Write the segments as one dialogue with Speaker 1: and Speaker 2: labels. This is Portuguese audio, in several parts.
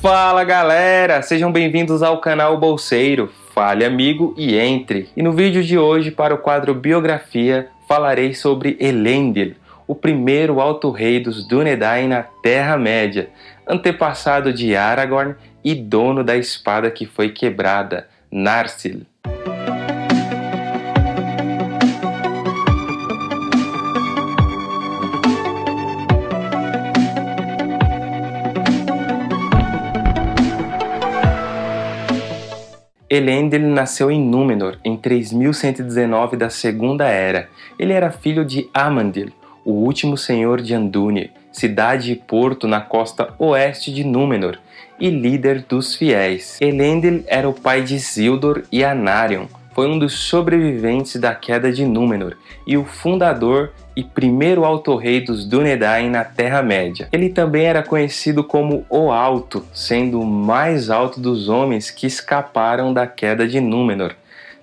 Speaker 1: Fala galera, sejam bem-vindos ao canal Bolseiro. Fale amigo e entre. E no vídeo de hoje, para o quadro Biografia, falarei sobre Elendil, o primeiro alto-rei dos Dúnedain na Terra-média, antepassado de Aragorn e dono da espada que foi quebrada, Narsil. Elendil nasceu em Númenor em 3119 da Segunda Era. Ele era filho de Amandil, o último senhor de Andúnie, cidade e porto na costa oeste de Númenor, e líder dos fiéis. Elendil era o pai de Isildur e Anarion, foi um dos sobreviventes da queda de Númenor e o fundador e primeiro alto-rei dos Dúnedain na Terra-média. Ele também era conhecido como o Alto, sendo o mais alto dos homens que escaparam da queda de Númenor,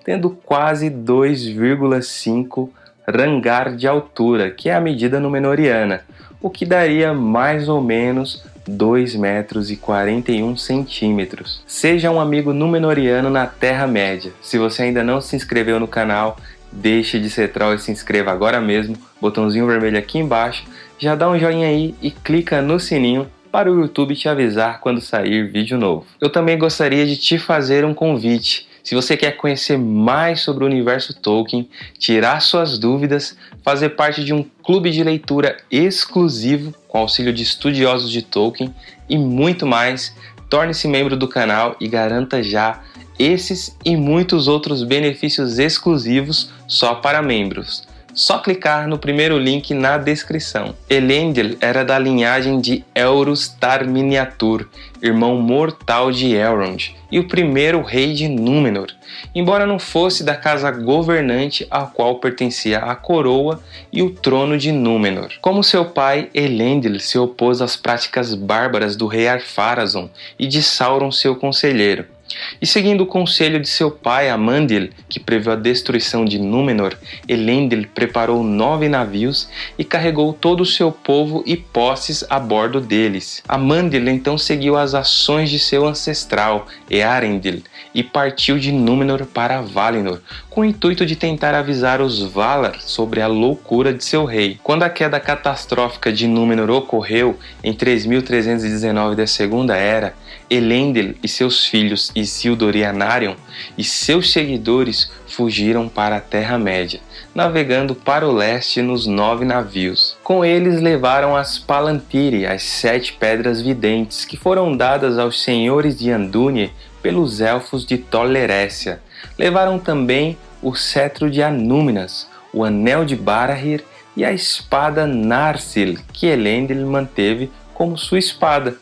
Speaker 1: tendo quase 2,5 rangar de altura, que é a medida númenoriana, o que daria mais ou menos 2 metros e 41 centímetros. Seja um amigo Númenoriano na Terra-média. Se você ainda não se inscreveu no canal, deixe de ser troll e se inscreva agora mesmo, botãozinho vermelho aqui embaixo, já dá um joinha aí e clica no sininho para o YouTube te avisar quando sair vídeo novo. Eu também gostaria de te fazer um convite. Se você quer conhecer mais sobre o universo Tolkien, tirar suas dúvidas, fazer parte de um clube de leitura exclusivo com auxílio de estudiosos de Tolkien e muito mais, torne-se membro do canal e garanta já esses e muitos outros benefícios exclusivos só para membros. Só clicar no primeiro link na descrição. Elendil era da linhagem de Elros Tar Miniatur, irmão mortal de Elrond, e o primeiro rei de Númenor, embora não fosse da casa governante a qual pertencia a coroa e o trono de Númenor. Como seu pai, Elendil se opôs às práticas bárbaras do rei Arpharazon e de Sauron seu conselheiro, e seguindo o conselho de seu pai Amandil, que previu a destruição de Númenor, Elendil preparou nove navios e carregou todo o seu povo e posses a bordo deles. Amandil então seguiu as ações de seu ancestral, Earendil, e partiu de Númenor para Valinor, com o intuito de tentar avisar os Valar sobre a loucura de seu rei. Quando a queda catastrófica de Númenor ocorreu em 3319 da Segunda Era, Elendil e seus filhos Isildur e Anarion e seus seguidores fugiram para a Terra-média, navegando para o leste nos nove navios. Com eles levaram as Palantiri, as sete pedras videntes, que foram dadas aos senhores de Andúnie pelos elfos de Tolerécia. Levaram também o cetro de Anúminas, o anel de Barahir e a espada Narsil, que Elendil manteve como sua espada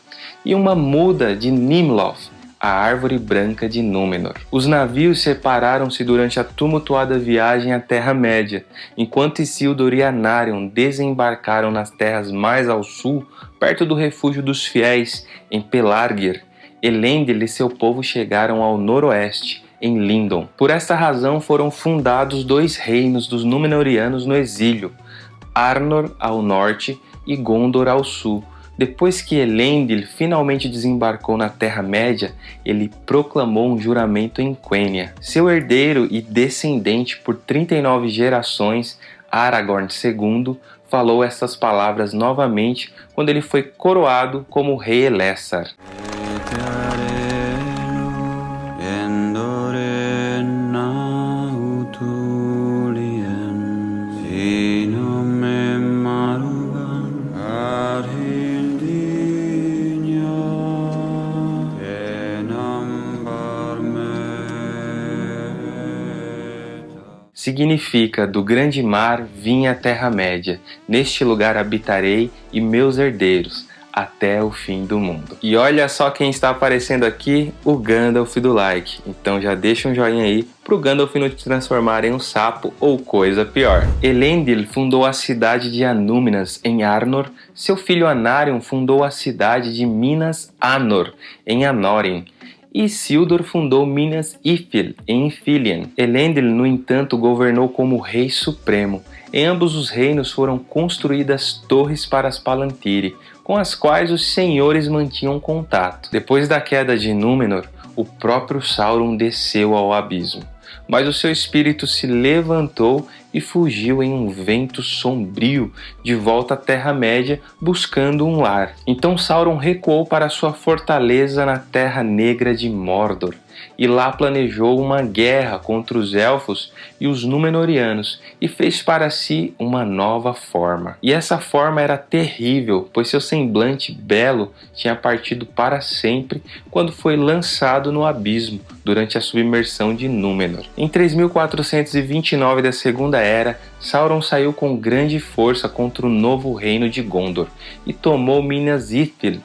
Speaker 1: e uma muda de Nimloth, a árvore branca de Númenor. Os navios separaram-se durante a tumultuada viagem à Terra-média, enquanto Isildur e Anarion desembarcaram nas terras mais ao sul, perto do refúgio dos fiéis, em Pelargir. Elendil e seu povo chegaram ao noroeste, em Lindon. Por esta razão foram fundados dois reinos dos Númenóreanos no exílio, Arnor ao norte e Gondor ao sul, depois que Elendil finalmente desembarcou na Terra-média, ele proclamou um juramento em Quenya. Seu herdeiro e descendente por 39 gerações, Aragorn II, falou estas palavras novamente quando ele foi coroado como rei Elessar. Significa, do grande mar vim a Terra-média, neste lugar habitarei e meus herdeiros, até o fim do mundo. E olha só quem está aparecendo aqui, o Gandalf do like. Então já deixa um joinha aí pro Gandalf não te transformar em um sapo ou coisa pior. Elendil fundou a cidade de Anúminas em Arnor, seu filho Anarion fundou a cidade de Minas Anor em Anorin, Isildur fundou Minas Ithil, em Ithilien. Elendil, no entanto, governou como rei supremo. Em ambos os reinos foram construídas torres para as Palantiri, com as quais os senhores mantinham contato. Depois da queda de Númenor, o próprio Sauron desceu ao abismo, mas o seu espírito se levantou e fugiu em um vento sombrio de volta à Terra-média buscando um lar. Então Sauron recuou para sua fortaleza na Terra Negra de Mordor e lá planejou uma guerra contra os elfos e os Númenóreanos e fez para si uma nova forma. E essa forma era terrível, pois seu semblante belo tinha partido para sempre quando foi lançado no abismo durante a submersão de Númenor. Em 3429 da Segunda Era, Sauron saiu com grande força contra o novo reino de Gondor e tomou Minas Ithil,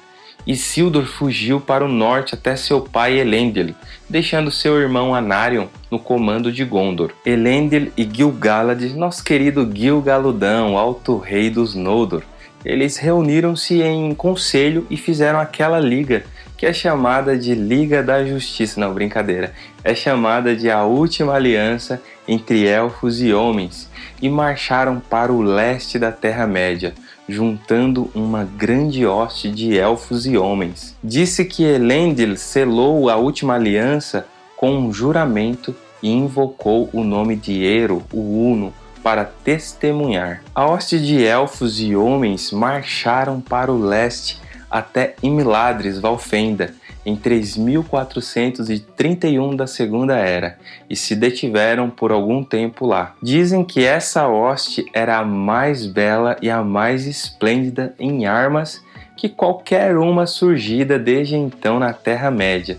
Speaker 1: Isildur fugiu para o norte até seu pai Elendil, deixando seu irmão Anarion no comando de Gondor. Elendil e Gil-galad, nosso querido Gil-galudão, alto rei dos Noldor, eles reuniram-se em conselho e fizeram aquela liga que é chamada de Liga da Justiça, não brincadeira, é chamada de a última aliança entre elfos e homens, e marcharam para o leste da Terra-média, juntando uma grande hoste de elfos e homens. Disse que Elendil selou a última aliança com um juramento e invocou o nome de Ero, o Uno, para testemunhar. A hoste de elfos e homens marcharam para o leste até Imladris Valfenda, em 3431 da Segunda Era e se detiveram por algum tempo lá. Dizem que essa hoste era a mais bela e a mais esplêndida em armas que qualquer uma surgida desde então na Terra-média,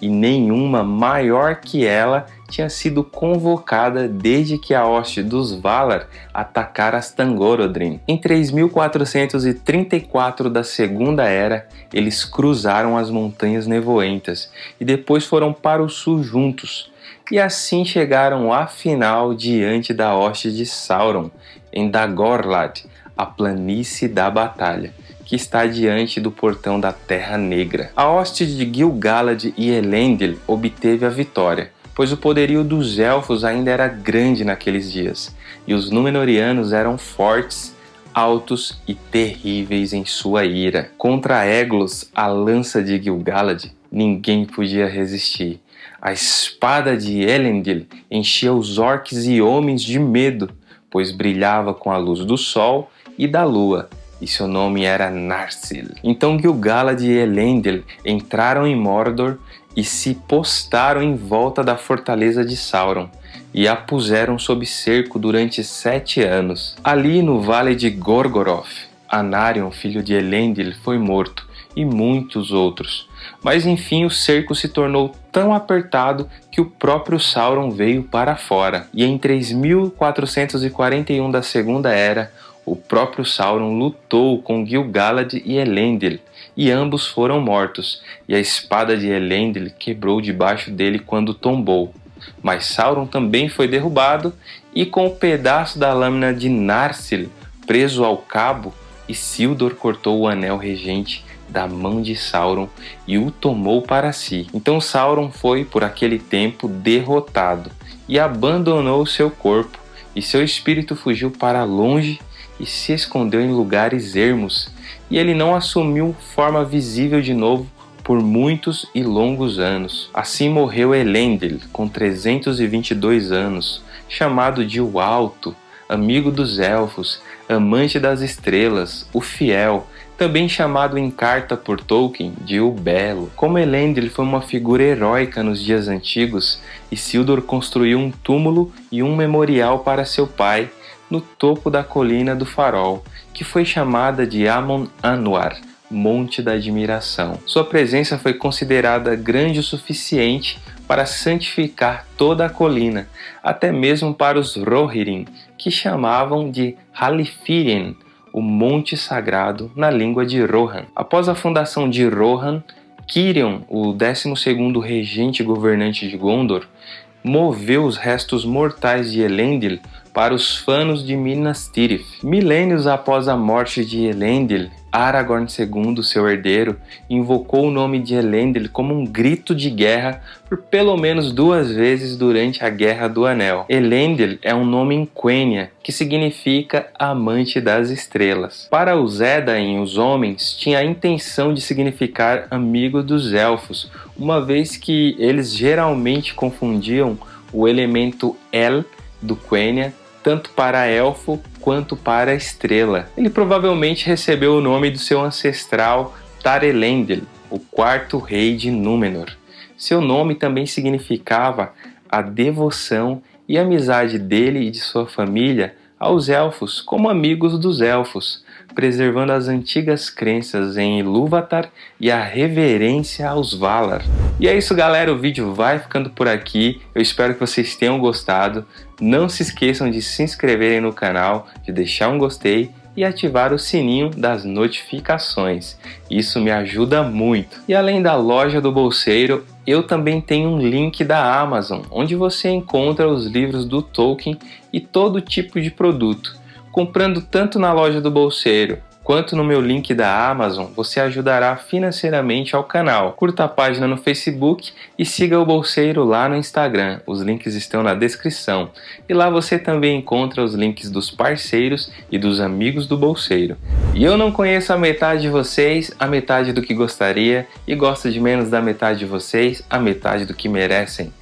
Speaker 1: e nenhuma maior que ela tinha sido convocada desde que a hoste dos Valar atacara Stangorodrim. Em 3434 da Segunda Era, eles cruzaram as Montanhas Nevoentas e depois foram para o sul juntos, e assim chegaram afinal diante da hoste de Sauron, em Dagorlad, a planície da batalha que está diante do portão da Terra Negra. A hoste de Gil-galad e Elendil obteve a vitória, pois o poderio dos elfos ainda era grande naqueles dias, e os Númenóreanos eram fortes, altos e terríveis em sua ira. Contra Eglos, a lança de Gil-galad, ninguém podia resistir. A espada de Elendil enchia os orcs e homens de medo, pois brilhava com a luz do sol e da lua, e seu nome era Narsil. Então Gil-galad e Elendil entraram em Mordor e se postaram em volta da fortaleza de Sauron e a puseram sob cerco durante sete anos. Ali no vale de Gorgoroth, Anarion, filho de Elendil, foi morto e muitos outros. Mas enfim o cerco se tornou tão apertado que o próprio Sauron veio para fora. E em 3441 da Segunda Era, o próprio Sauron lutou com Gil-galad e Elendil, e ambos foram mortos, e a espada de Elendil quebrou debaixo dele quando tombou. Mas Sauron também foi derrubado, e com o pedaço da lâmina de Narsil preso ao cabo, Isildur cortou o anel regente da mão de Sauron e o tomou para si. Então Sauron foi, por aquele tempo, derrotado e abandonou seu corpo, e seu espírito fugiu para longe e se escondeu em lugares ermos, e ele não assumiu forma visível de novo por muitos e longos anos. Assim morreu Elendil, com 322 anos, chamado de o Alto, amigo dos elfos, amante das estrelas, o fiel, também chamado em carta por Tolkien de O Belo. Como Elendil foi uma figura heróica nos dias antigos, Isildur construiu um túmulo e um memorial para seu pai, no topo da colina do farol, que foi chamada de Amon Anwar, Monte da Admiração. Sua presença foi considerada grande o suficiente para santificar toda a colina, até mesmo para os Rohirrim, que chamavam de Halifirin, o Monte Sagrado, na língua de Rohan. Após a fundação de Rohan, Kirion, o 12º regente governante de Gondor, moveu os restos mortais de Elendil para os fanos de Minas Tirith. Milênios após a morte de Elendil, Aragorn II, seu herdeiro, invocou o nome de Elendil como um grito de guerra por pelo menos duas vezes durante a Guerra do Anel. Elendil é um nome em Quenya, que significa amante das estrelas. Para os Edain, os homens, tinha a intenção de significar amigo dos elfos, uma vez que eles geralmente confundiam o elemento El do Quenya tanto para elfo quanto para estrela. Ele provavelmente recebeu o nome do seu ancestral Tarelendil, o quarto rei de Númenor. Seu nome também significava a devoção e amizade dele e de sua família aos elfos como amigos dos elfos, preservando as antigas crenças em Ilúvatar e a reverência aos Valar. E é isso galera, o vídeo vai ficando por aqui, eu espero que vocês tenham gostado, não se esqueçam de se inscreverem no canal, de deixar um gostei e ativar o sininho das notificações. Isso me ajuda muito. E além da loja do bolseiro, eu também tenho um link da Amazon, onde você encontra os livros do Tolkien e todo tipo de produto. Comprando tanto na loja do bolseiro quanto no meu link da Amazon, você ajudará financeiramente ao canal. Curta a página no Facebook e siga o Bolseiro lá no Instagram. Os links estão na descrição. E lá você também encontra os links dos parceiros e dos amigos do Bolseiro. E eu não conheço a metade de vocês, a metade do que gostaria, e gosto de menos da metade de vocês, a metade do que merecem.